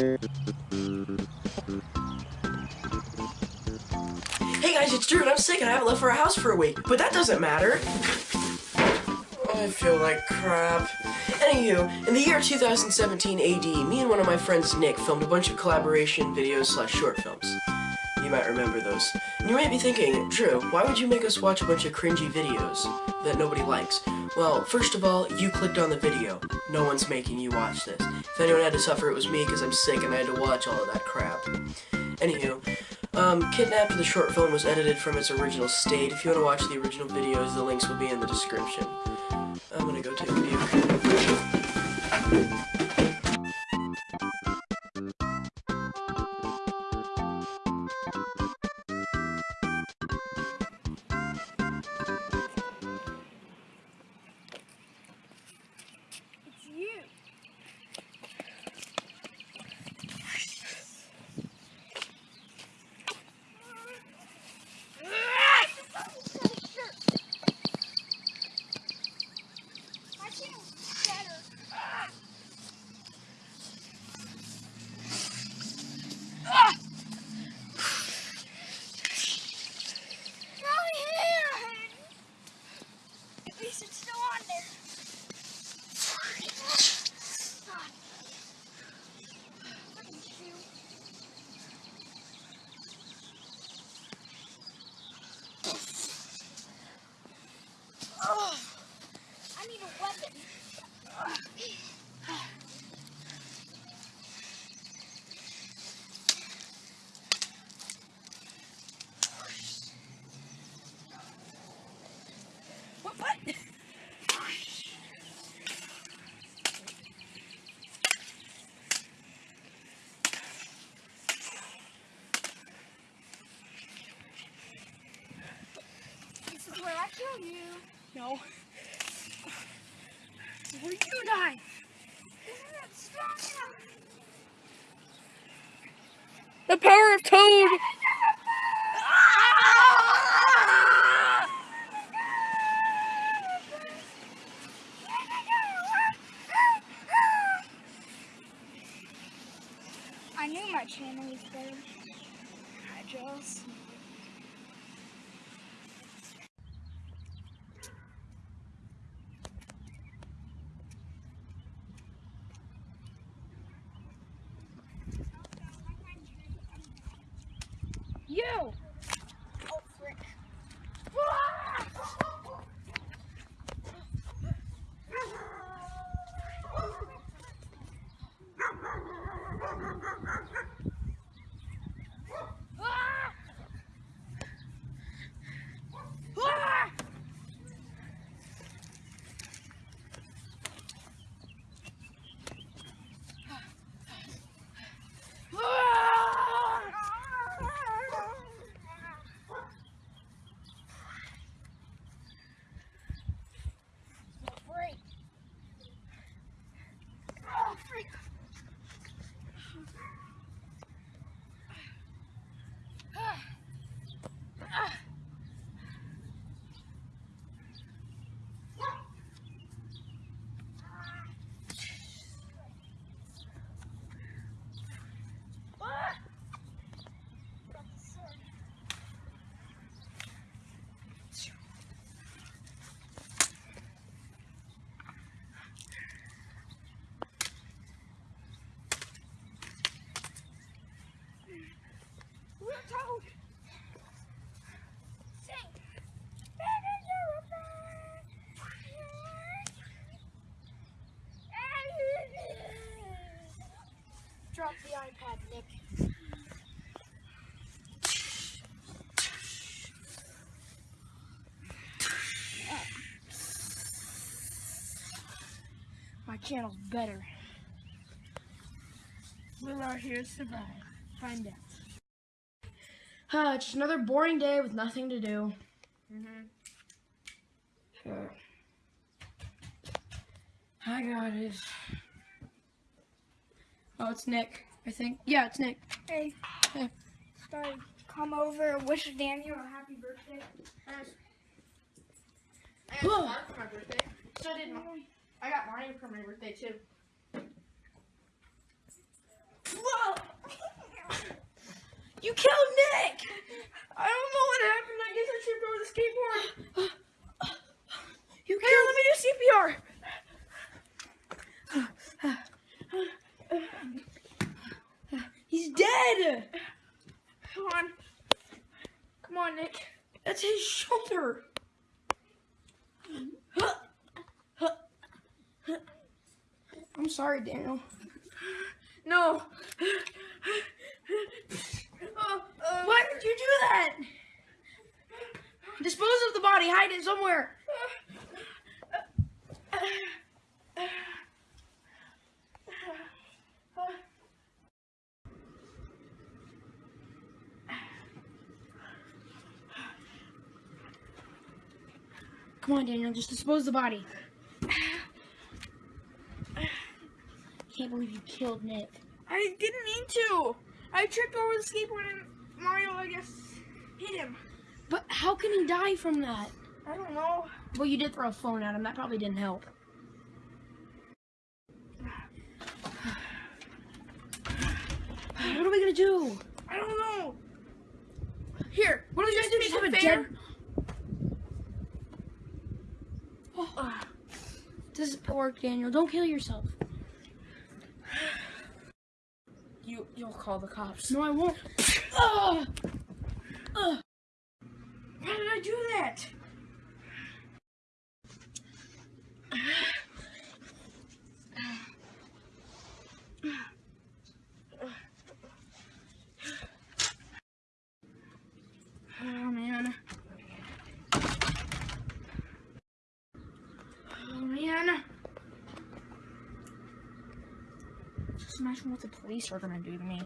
Hey guys, it's Drew and I'm sick and I haven't left for a house for a week, but that doesn't matter. I feel like crap. Anywho, in the year 2017 AD, me and one of my friends Nick filmed a bunch of collaboration videos slash short films. You might remember those. And you might be thinking, Drew, why would you make us watch a bunch of cringy videos that nobody likes? Well, first of all, you clicked on the video. No one's making you watch this. If anyone had to suffer, it was me because I'm sick and I had to watch all of that crap. Anywho, um, Kidnapped, the short film, was edited from its original state. If you want to watch the original videos, the links will be in the description. I'm gonna go take a view. You. Drop the iPad, Nick. My channel's better. Will our heroes survive? Find out. Uh, just another boring day with nothing to do. Uh, Hi guys. Oh, it's Nick, I think. Yeah, it's Nick. Hey. Hey. Sorry. Come over, wish Daniel a happy birthday. I got Whoa. Star for my birthday. So did I got Mario for my birthday, too. Whoa! you killed Nick! I don't know what happened. I guess I tripped over the skateboard. You killed- Here, let me do CPR! Dead. Come on. Come on, Nick. That's his shoulder. I'm sorry, Daniel. No. Oh, uh, Why did you do that? Dispose of the body. Hide it somewhere. Come on, Daniel. Just dispose the body. I can't believe you killed Nick. I didn't mean to. I tripped over the skateboard and Mario, I guess, hit him. But how can he die from that? I don't know. Well, you did throw a phone at him. That probably didn't help. What are we gonna do? I don't know. Here, What are we gonna do? Just have a fair? dead? Oh, doesn't work, Daniel. Don't kill yourself. You, you'll call the cops. No, I won't. Ugh did I do that? Oh man. Oh man. Just imagine what the police are gonna do to me.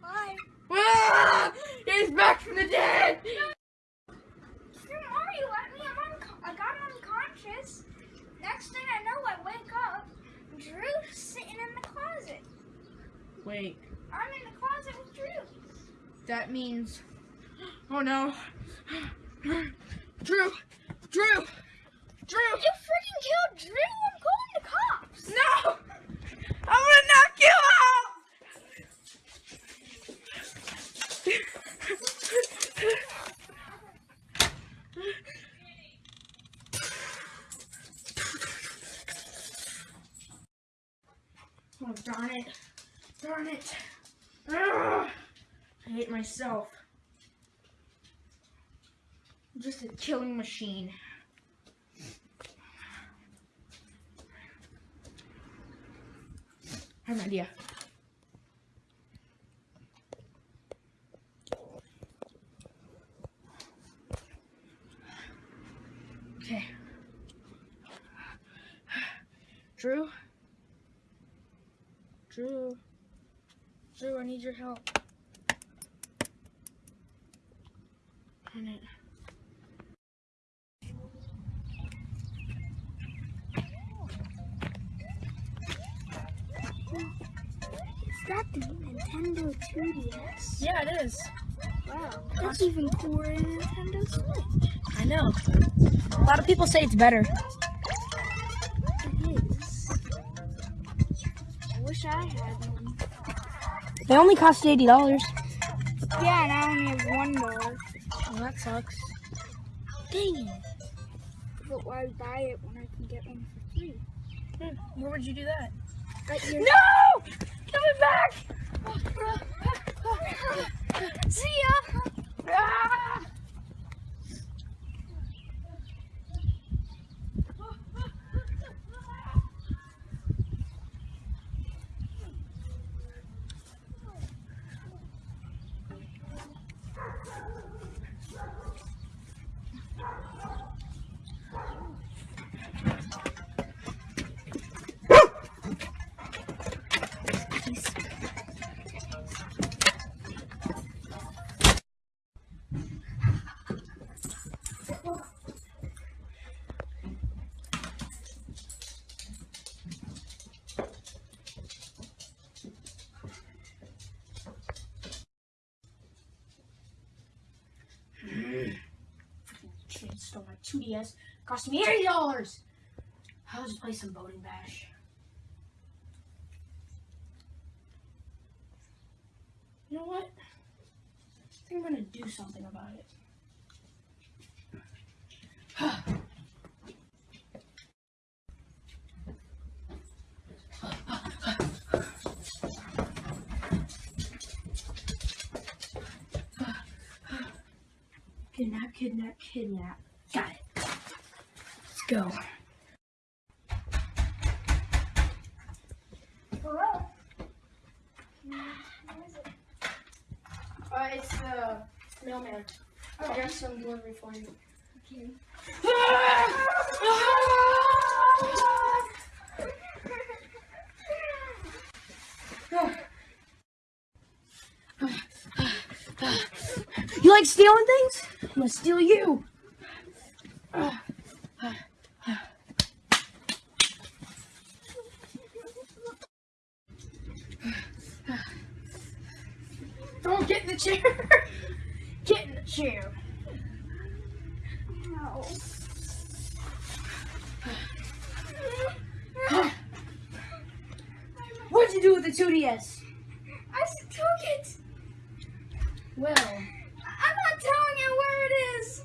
Hi. Ah! He's back from the dead! Drew Mario at me. I'm unco- I got unconscious. Next thing I know, I wake up. Drew's sitting in the closet. Wait, I'm in the closet with Drew. that means. Oh no. Drew! Drew! Drew! You freaking killed Drew. I'm calling the cops. No! I'm gonna knock you out! Oh, darn it. Darn it. Ugh. I hate myself. I'm just a killing machine. I have an idea. Okay. Drew? Drew? Drew, I need your help. Darn it. Is that the Nintendo 2DS? Yeah, it is. Wow. That's even cooler than Nintendo Switch. I know. A lot of people say it's better. I had one. They only cost eighty dollars. Yeah, and I only have one more. dollar. Well, that sucks. Dang it. But why buy it when I can get one for free? Hmm, where would you do that? At your No! Give it back! 2DS. Cost me $80! I'll just play some Boating Bash. You know what? I think I'm gonna do something about it. kidnap, kidnap, kidnap. Got it. Let's go. Hello? What is it? Uh, it's the mailman. I got some delivery for you. Okay. You like stealing things? I'm gonna steal you. Get in the chair. Get in the chair. No. What'd you do with the 2DS? I took it. Well, I'm not telling you where it is.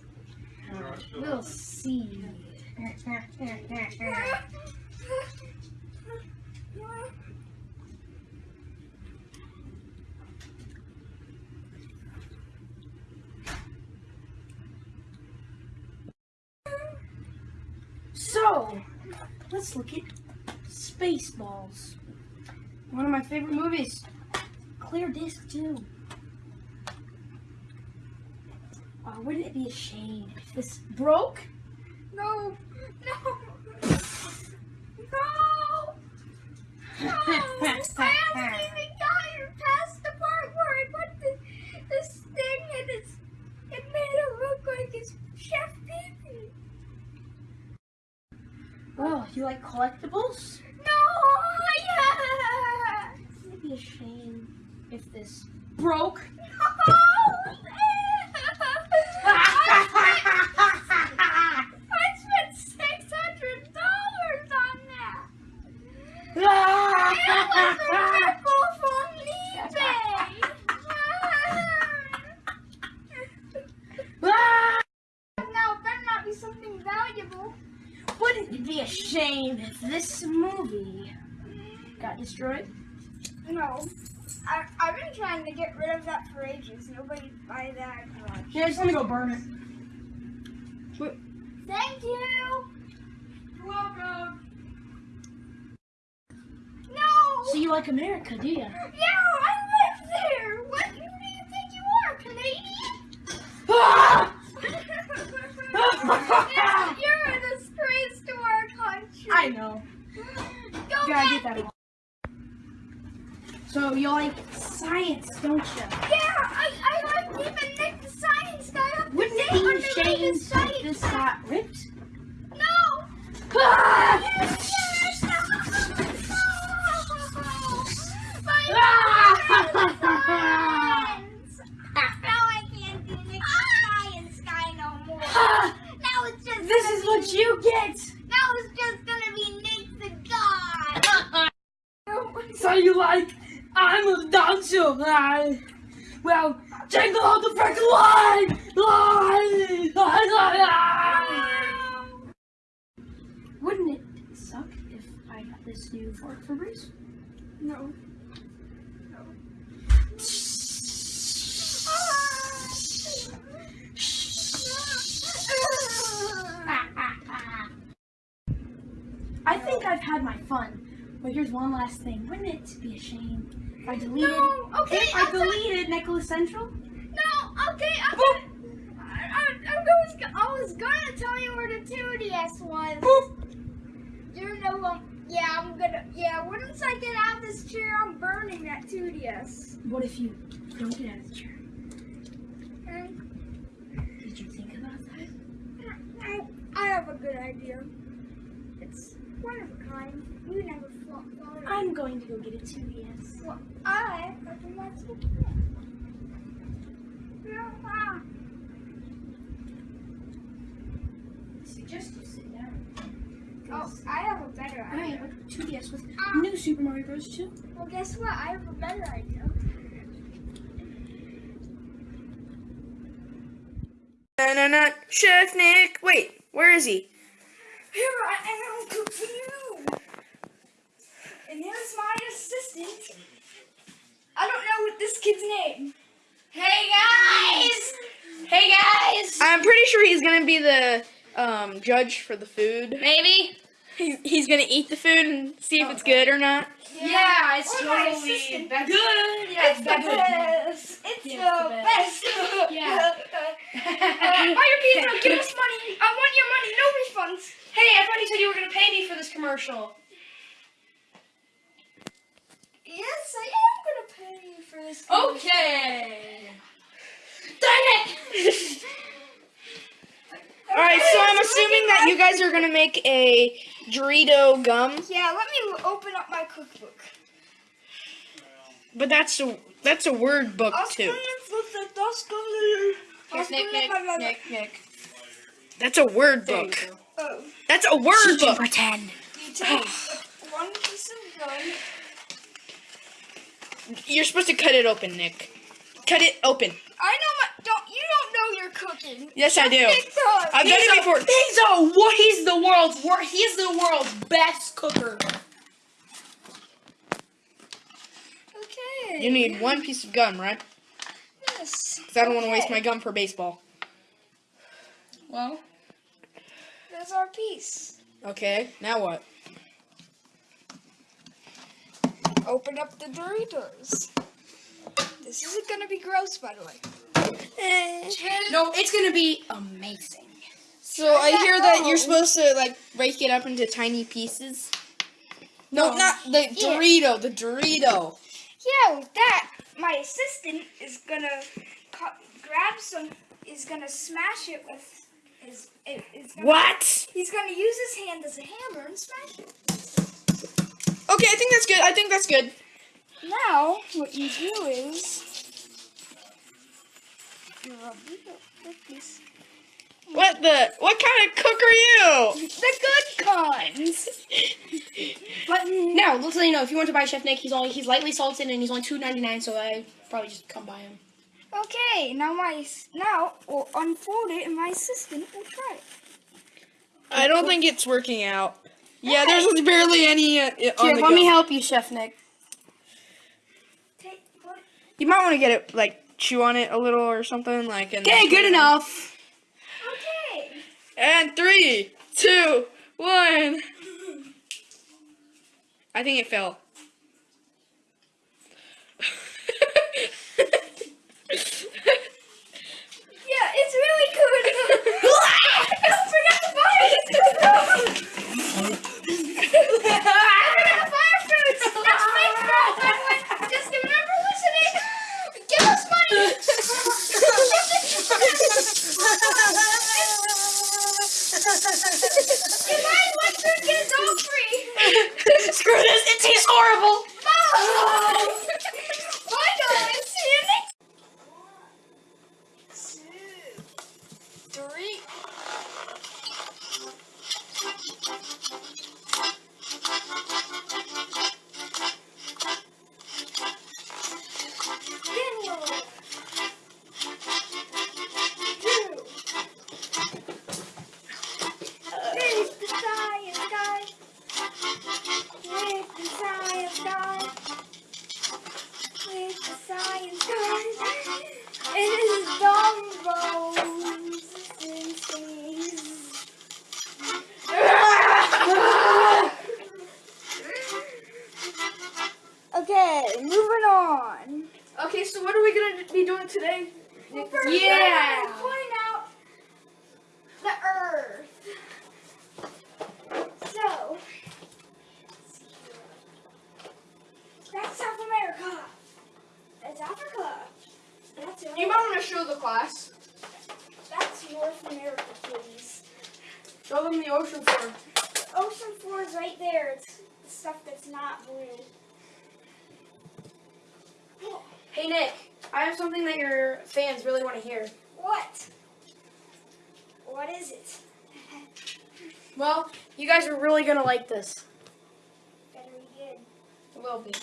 we'll see. So, let's look at Spaceballs. One of my favorite movies. Clear disc too. Oh, wouldn't it be a shame if this broke? No. No. No. No. I haven't even gotten past the part where I put the, this thing and it's, it made it look like it's Chef Pee Well, oh, you like collectibles? Be a shame if this broke? I spent six hundred dollars on that. It was a now, be something valuable. Wouldn't it be a shame if this movie got destroyed? No. I, I've been trying to get rid of that for ages. Nobody buy that much. Yeah, just let me go burn it. Thank you. You're welcome. No. So you like America, do you? Yeah, I live there. What do you think you are, Canadian? Ah! You're a disgrace to our country. I know. Go Gotta get back. that. So you like science, don't you? Yeah, I, I like even Nick the Science Guy up Wouldn't it to date on be a the shame if this got ripped? No. Ah! Yes, yes, no. My friends. Now I can't do Nick the Science Guy no more. Now it's just This is what you get. Now it's just gonna be Nick the God. So you like I'm a dancer, right? Well, jingle all the freaking line! Line! Line, line, line! Wouldn't it suck if I got this new Ford Febreze? No. I think I've had my fun. But here's one last thing. Wouldn't it be a shame if I deleted No, okay, if I deleted Nicholas Central? No, okay, I'm gonna, I, I, I, was, I was gonna tell you where the 2DS was. You know, um, yeah, I'm gonna, yeah, once I get out of this chair, I'm burning that 2DS. What if you don't get out of the chair? Okay? Did you think about that? I, I have a good idea. It's one of a kind. You never thought thought of it. I'm going to go get a 2DS. Well, I have a lots of Ah. suggest you sit down. Oh, I have a better I idea. have a 2DS with Ah. new Super Mario Bros. 2. Well, guess what? I have a better idea. Na na na, Chef Nick. Wait, where is he? Here I am cooking you. And here's my assistant. I don't know what this kid's name. Hey guys! Hey guys! I'm pretty sure he's gonna be the um, judge for the food. Maybe? He's, he's gonna eat the food and see if it's good or not. Yeah, it's Or my totally assistant. good. Yeah, It's the best. It's Yeah, the it's the best. Yeah. Uh, buy your pizza. Give us money. I want your money. No refunds. Hey, I thought you said you were gonna pay me for this commercial. Yes, I am gonna pay you for this. Okay. Dang it! All right, so I'm assuming that you guys are gonna make a Dorito gum, Yeah, let me open up my cookbook. but that's a that's a word book too. Nick, Nick, Nick, Nick, Nick. That's a word book. Oh, That's a word book. pretend. you take one piece of gum. You're supposed to cut it open, Nick. Cut it open. I know my. Don't you don't know you're cooking. Yes, I do. Nick. I've done it before. He's a what? He's the world's wor- He's the world's best cooker. Okay. You need one piece of gum, right? Yes. Because I don't want to waste my gum for baseball. Well, There's our piece. Okay, now what? Open up the Doritos. This isn't gonna be gross, by the way. Eh. no, it's gonna be amazing. So I hear that you're supposed to like break it up into tiny pieces. No, not the Dorito. The Dorito. Yeah, with that, my assistant is gonna cut, grab some, is gonna smash it with his, it, is gonna, What? He's gonna use his hand as a hammer and smash it. Okay, I think that's good. I think that's good. Now, what you do is, you rub it up like this. What the? What kind of cook are you? The good kinds. But now, let's let you know if you want to buy Chef Nick, he's only he's lightly salted and he's only two ninety nine. So I probably just come buy him. Okay, now my, now we'll unfold it and my assistant will try it. I don't think it's working out. Yeah, there's barely any uh, on Here, the let me help you, Chef Nick. Take, You might want to get it like chew on it a little or something like. And Okay, good enough. Okay. And three, two, one. I think it fell. Well, you guys are really gonna like this. Better be good. A little bit.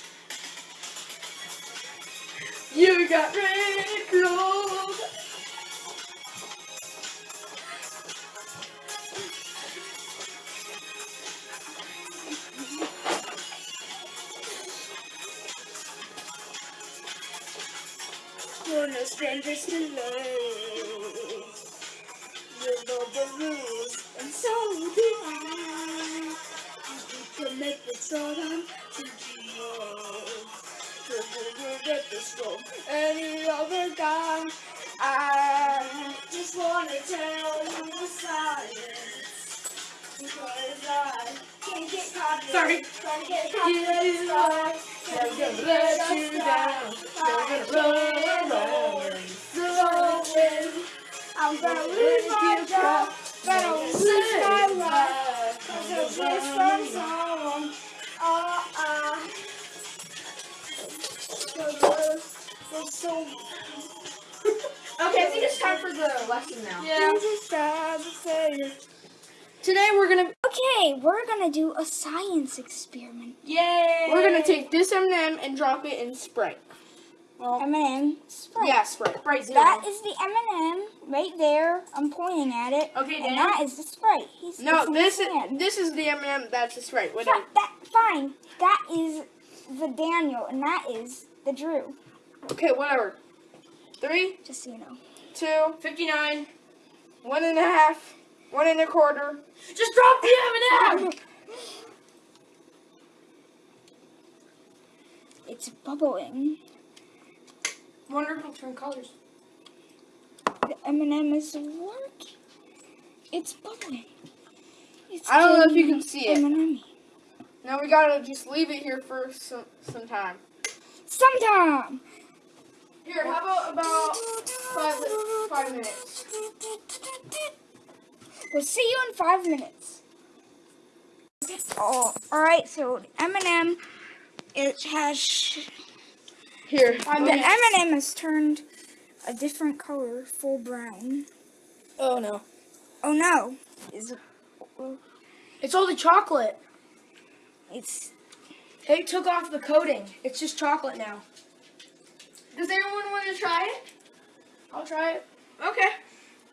You got red clothes. You're no strangers to love. You know the rules, and so do I. You can make it so damn you get this from any other guy. I just wanna tell you the science. Because I can't get caught Sorry. To get caught in the sky. Never gonna let you down. Never gonna run around. So I'm gonna lose my job. Okay, I think it's time for the lesson now. Yeah. yeah. Today we're gonna Okay, we're gonna do a science experiment. Yay! We're gonna take this M&M and drop it in Sprite. M&M. Sprite. Yeah, Sprite. Sprite Zero. That is the M&M right there. I'm pointing at it. Okay, And that is the Sprite. He's No, this is hand. this is the M&M. That's the Sprite. Fi- Whatever. that fine. That is the Daniel, and that is the Drew. Okay, whatever. Three, Just so you know. two, 59. one and a half, one and a quarter. Just drop the M&M! It's bubbling. Wonder if it'll turn colors. The M&M is working. It's bubbling. It's I don't know if you can see it. M&M. Now we gotta just leave it here for some some time. Sometime. Here, how about about five five minutes? We'll see you in five minutes. Oh, all right. So M&M, it has sh- Here. the M&M has turned a different color, full brown. Oh no. Oh no! Is it? It's all the chocolate. It's They took off the coating. It's just chocolate now. Does anyone want to try it? I'll try it. Okay.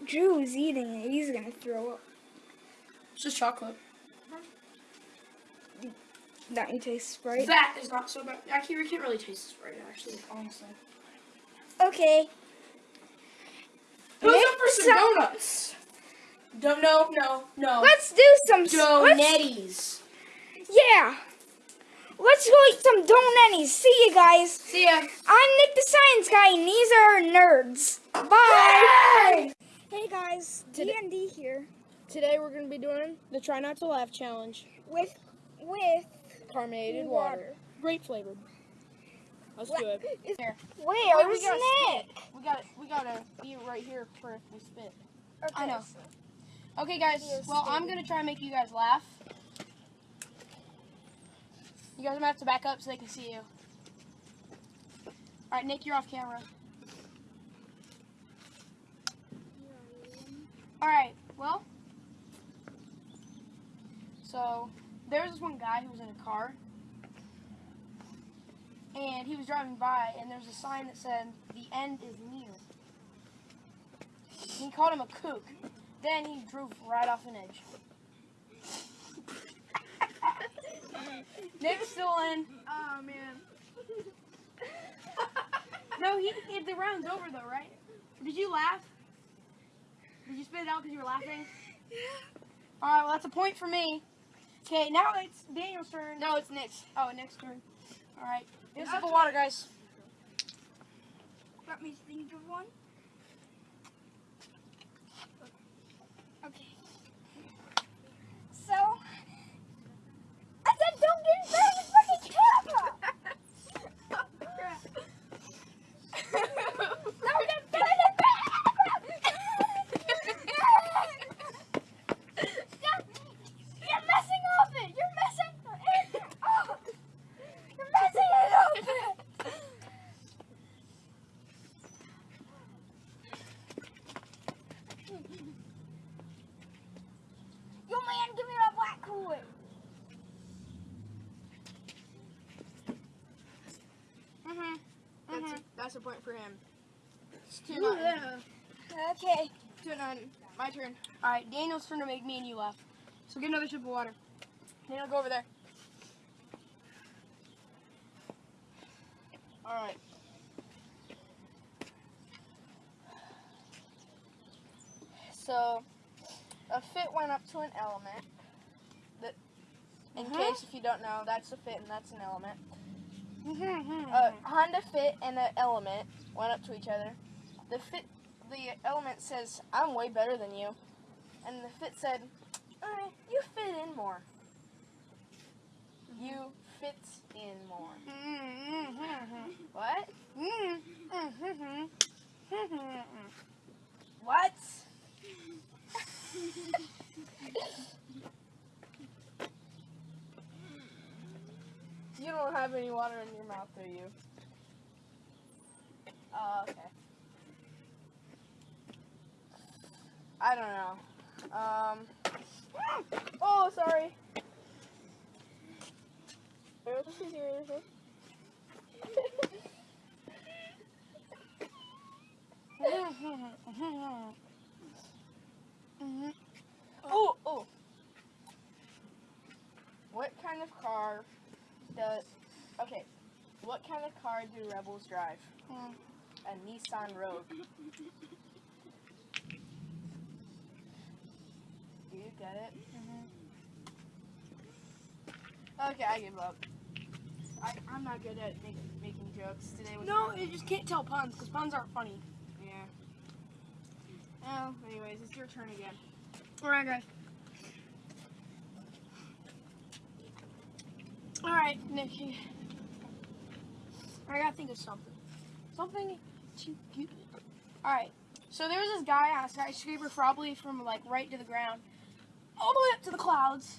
Drew is eating it. He's gonna throw up. It's just chocolate. Don't you taste Sprite? That is not so bad. Actually, you can't really taste right actually, honestly. Okay. Who's up for some up- donuts? Don't, no, no, no. Let's do some. s- let's- Yeah. Let's go eat some donutties. See you guys. See ya. I'm Nick the Science Guy, and these are nerds. Bye. Hey guys, D&D here Today we're gonna be doing the try not to laugh challenge. with with Carbonated water. water. Great flavored. Let's do it. Here. Where's we gotta Nick? We got to we gotta be right here for if we spit. Okay. I know. Okay, guys. Well, I'm gonna try and make you guys laugh. You guys might have to back up so they can see you. All right, Nick, you're off camera. All right. Well, so there's this one guy who was in a car, and he was driving by, and there was a sign that said, "The end is near." He called him a kook. Then he drove right off an edge. Nick's still in. Oh man. No, he, he the round's over though, right? Did you laugh? Did you spit it out because you were laughing? Yeah. All right, well that's a point for me. Okay, now it's Daniel's turn. No, it's Nick's. Oh, Nick's turn. All right, get a sip of water, guys. Let me think of one. Okay. So, I said don't get in front of the fucking camera. Don't get in front of the camera. Stop. You're messing off it. You're messing it up. You're messing it up. Yo, man, give me that black Kool-Aid. Mhm. That's a, point for him. It's two nothing. yeah. Okay. Two nothing. My turn. All right, Daniel's turn to make me and you laugh. So get another sip of water. Daniel, go over there. All right. So a fit went up to an element. That, in Uh-huh. case if you don't know, that's a fit and that's an element. Mm-hmm. A Honda Fit and an element went up to each other. The fit, the element says, "I'm way better than you," and the fit said, "Uh, "You fit in more. You fit in more." Mm-hmm, mm-hmm. What? What? you don't have any water in your mouth, do you? Oh, okay. I don't know. Um. Oh, sorry. Oh, oh. What kind of car does. Okay. What kind of car do rebels drive? Hmm. A Nissan Rogue. Do you get it? Mm-hmm. Okay, I give up. I, I'm not good at make, making jokes. Today was No, you just can't tell puns because puns aren't funny. Yeah. Oh, anyways, it's your turn again. Alright, guys. Alright, Nikki. I gotta think of something. Something to cute. Alright, so there was this guy on a skyscraper, probably from like right to the ground, all the way up to the clouds.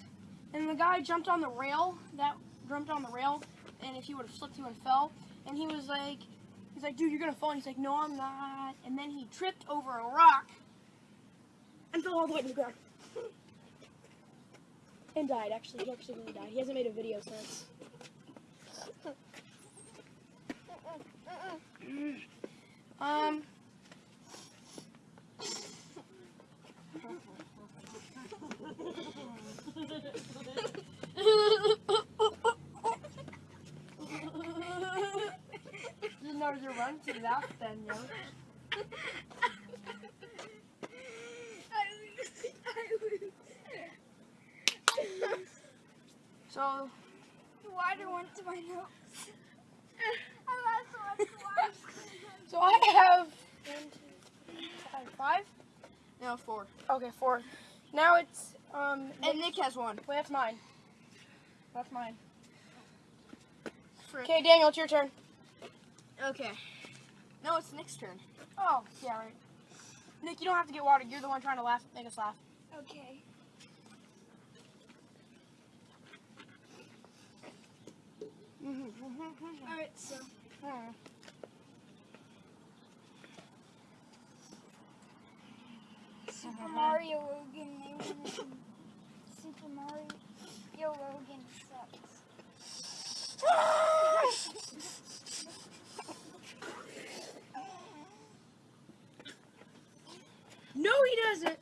And the guy jumped on the rail, that jumped on the rail, and if he would have slipped, he would have fell. And he was like, he's like, dude, you're gonna fall. And he's like, no, I'm not. And then he tripped over a rock and fell all the way to the ground. And died, actually. He actually really died. He hasn't made a video since. Um. You know you run to laugh then, yo. So, Water went to my nose. I lost so much water. so I have one, two, five, five. No, four. Okay, four. Now it's um. And Nick has one. Wait, that's mine. That's mine. Okay, Daniel, it's your turn. Okay. No, it's Nick's turn. Oh, yeah, right. Nick, you don't have to get water. You're the one trying to laugh. Make us laugh. Okay. Mm-hmm. Alright, so. Super uh-huh. Mario Logan, Super Mario Logan sucks. no, he doesn't!